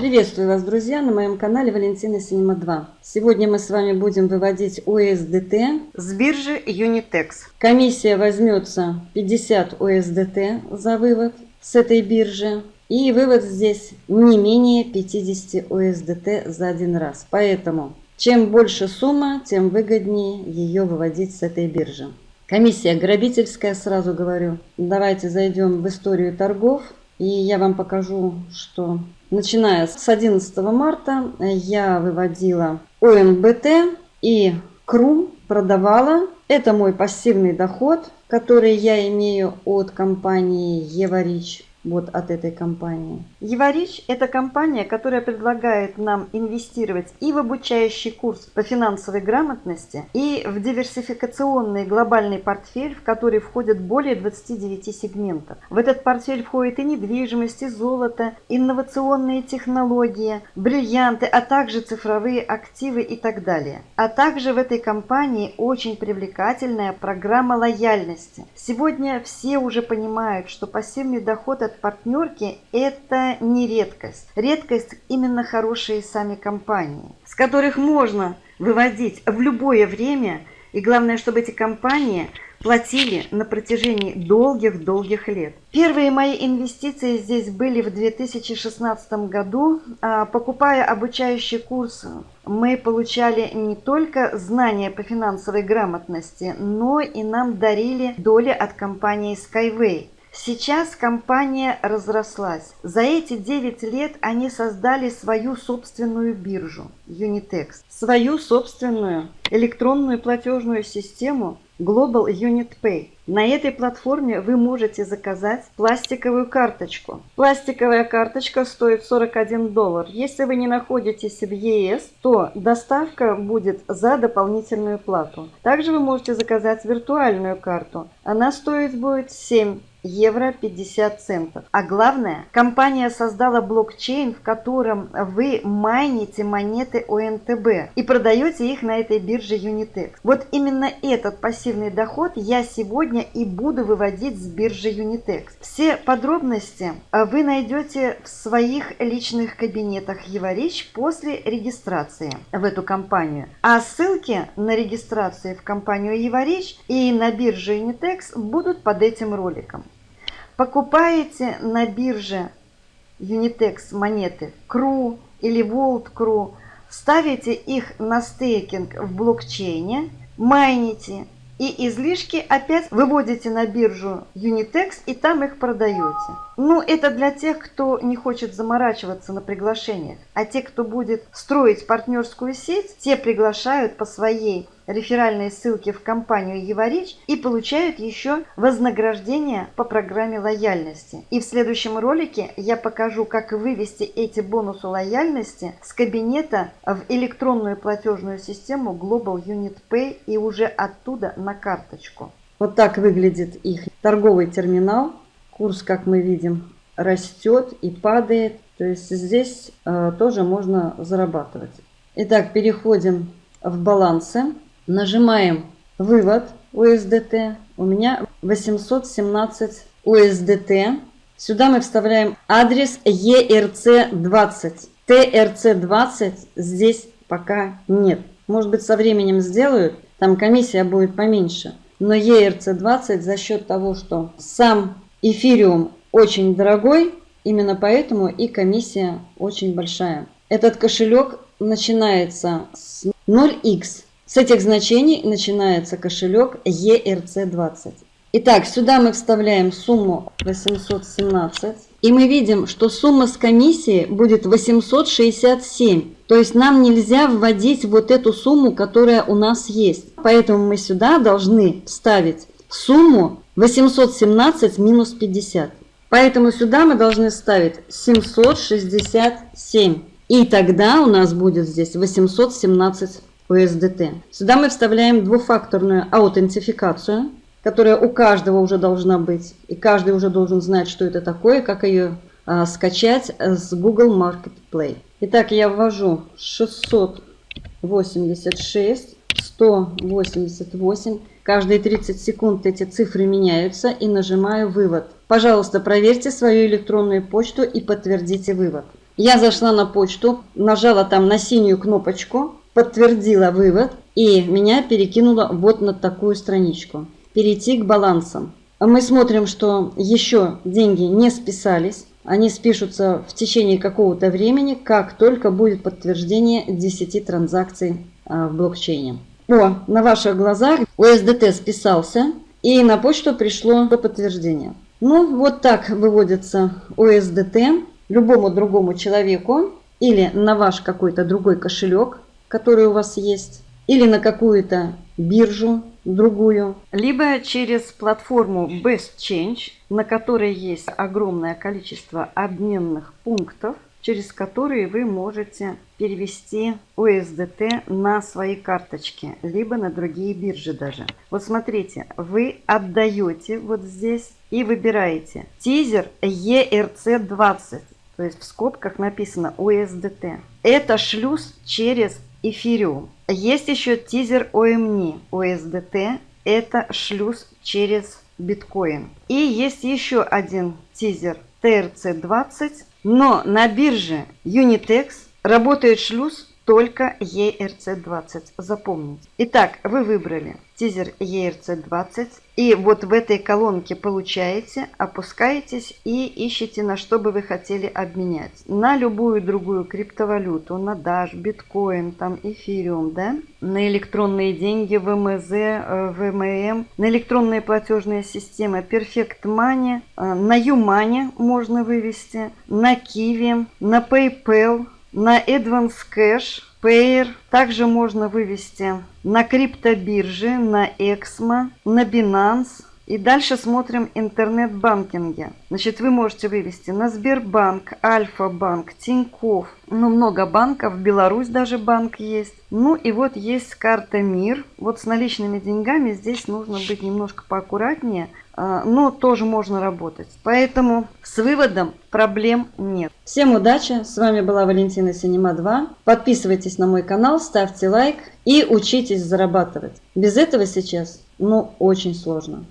Приветствую вас, друзья, на моем канале Валентина Синема 2. Сегодня мы с вами будем выводить USDT с биржи Unitex. Комиссия возьмется 50 USDT за вывод с этой биржи. И вывод здесь не менее 50 USDT за один раз. Поэтому чем больше сумма, тем выгоднее ее выводить с этой биржи. Комиссия грабительская, сразу говорю. Давайте зайдем в историю торгов. И я вам покажу, что начиная с 11 марта я выводила ОНБТ и КРУ продавала. Это мой пассивный доход, который я имею от компании Еварич вот от этой компании. Еварич – это компания, которая предлагает нам инвестировать и в обучающий курс по финансовой грамотности, и в диверсификационный глобальный портфель, в который входят более 29 сегментов. В этот портфель входит и недвижимость, и золото, инновационные технологии, бриллианты, а также цифровые активы и так далее. А также в этой компании очень привлекательная программа лояльности. Сегодня все уже понимают, что пассивный доход от партнерки – это не редкость. Редкость именно хорошие сами компании, с которых можно выводить в любое время, и главное, чтобы эти компании платили на протяжении долгих-долгих лет. Первые мои инвестиции здесь были в 2016 году. А, покупая обучающий курс, мы получали не только знания по финансовой грамотности, но и нам дарили доли от компании Skyway. Сейчас компания разрослась. За эти 9 лет они создали свою собственную биржу Unitex, свою собственную электронную платежную систему Global Unit Pay. На этой платформе вы можете заказать пластиковую карточку. Пластиковая карточка стоит 41 доллар. Если вы не находитесь в ЕС, то доставка будет за дополнительную плату. Также вы можете заказать виртуальную карту. Она стоит будет 7 евро 50 центов. А главное, компания создала блокчейн, в котором вы майните монеты ОНТБ и продаете их на этой бирже Unitex. Вот именно этот пассивный доход я сегодня и буду выводить с биржи Unitex. Все подробности а, вы найдете в своих личных кабинетах Еварич после регистрации в эту компанию. А ссылки на регистрацию в компанию Еварич и на биржу Unitex будут под этим роликом. Покупаете на бирже Unitex монеты CRU или Volt CRU, ставите их на стейкинг в блокчейне, майните и излишки опять выводите на биржу Unitex и там их продаете. Ну, это для тех, кто не хочет заморачиваться на приглашениях. А те, кто будет строить партнерскую сеть, те приглашают по своей реферальные ссылки в компанию Еварич и получают еще вознаграждение по программе лояльности. И в следующем ролике я покажу, как вывести эти бонусы лояльности с кабинета в электронную платежную систему Global Unit Pay и уже оттуда на карточку. Вот так выглядит их торговый терминал. Курс, как мы видим, растет и падает. То есть здесь э, тоже можно зарабатывать. Итак, переходим в балансы. Нажимаем вывод USDT. У меня 817 USDT. Сюда мы вставляем адрес ERC20. TRC20 здесь пока нет. Может быть со временем сделают, там комиссия будет поменьше. Но ERC20 за счет того, что сам эфириум очень дорогой, именно поэтому и комиссия очень большая. Этот кошелек начинается с 0x с этих значений начинается кошелек ERC20. Итак, сюда мы вставляем сумму 817. И мы видим, что сумма с комиссии будет 867. То есть нам нельзя вводить вот эту сумму, которая у нас есть. Поэтому мы сюда должны вставить сумму 817 минус 50. Поэтому сюда мы должны ставить 767. И тогда у нас будет здесь 817 USDT. Сюда мы вставляем двухфакторную аутентификацию, которая у каждого уже должна быть. И каждый уже должен знать, что это такое, как ее а, скачать с Google Marketplace. Итак, я ввожу 686, 188. Каждые 30 секунд эти цифры меняются и нажимаю «Вывод». Пожалуйста, проверьте свою электронную почту и подтвердите вывод. Я зашла на почту, нажала там на синюю кнопочку, подтвердила вывод и меня перекинуло вот на такую страничку. Перейти к балансам. Мы смотрим, что еще деньги не списались. Они спишутся в течение какого-то времени, как только будет подтверждение 10 транзакций а, в блокчейне. О, на ваших глазах USDT списался и на почту пришло подтверждение. Ну, вот так выводится USDT любому другому человеку или на ваш какой-то другой кошелек, который у вас есть, или на какую-то биржу другую, либо через платформу Best Change, на которой есть огромное количество обменных пунктов, через которые вы можете перевести USDT на свои карточки, либо на другие биржи даже. Вот смотрите, вы отдаете вот здесь и выбираете тизер ERC20, то есть в скобках написано USDT. Это шлюз через эфириум. Есть еще тизер OMNI, USDT. Это шлюз через биткоин. И есть еще один тизер TRC20. Но на бирже Unitex работает шлюз только ERC20. Запомните. Итак, вы выбрали тизер ERC20. И вот в этой колонке получаете, опускаетесь и ищете, на что бы вы хотели обменять. На любую другую криптовалюту, на Dash, биткоин, там эфириум, да? На электронные деньги, ВМЗ, э, ВММ, на электронные платежные системы, Perfect Money, э, на Юмане можно вывести, на Kiwi, на PayPal, на Advance Cash, Payer. Также можно вывести на криптобирже, на Exmo, на Binance. И дальше смотрим интернет-банкинге. Значит, вы можете вывести на Сбербанк, Альфа-банк, Тиньков. Ну, много банков, Беларусь даже банк есть. Ну и вот есть карта МИР. Вот с наличными деньгами здесь нужно быть немножко поаккуратнее. А, но тоже можно работать. Поэтому с выводом проблем нет. Всем удачи! С вами была Валентина Синема 2. Подписывайтесь на мой канал, ставьте лайк и учитесь зарабатывать. Без этого сейчас, ну, очень сложно.